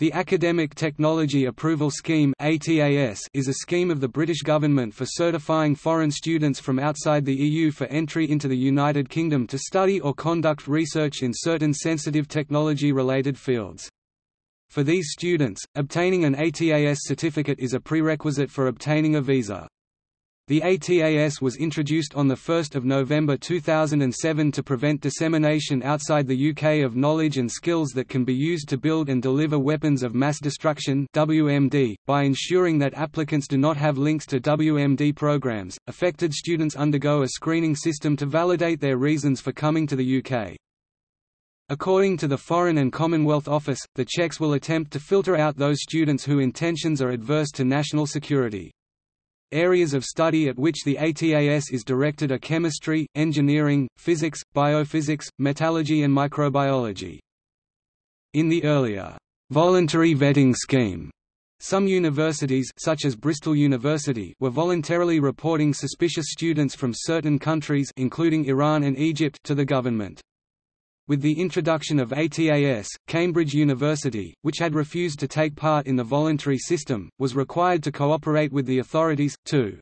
The Academic Technology Approval Scheme is a scheme of the British government for certifying foreign students from outside the EU for entry into the United Kingdom to study or conduct research in certain sensitive technology-related fields. For these students, obtaining an ATAS certificate is a prerequisite for obtaining a visa. The ATAS was introduced on 1 November 2007 to prevent dissemination outside the UK of knowledge and skills that can be used to build and deliver weapons of mass destruction WMD, by ensuring that applicants do not have links to WMD programs. Affected students undergo a screening system to validate their reasons for coming to the UK. According to the Foreign and Commonwealth Office, the checks will attempt to filter out those students whose intentions are adverse to national security. Areas of study at which the ATAS is directed are chemistry, engineering, physics, biophysics, metallurgy and microbiology. In the earlier, voluntary vetting scheme, some universities such as Bristol University were voluntarily reporting suspicious students from certain countries including Iran and Egypt to the government. With the introduction of ATAS, Cambridge University, which had refused to take part in the voluntary system, was required to cooperate with the authorities, too.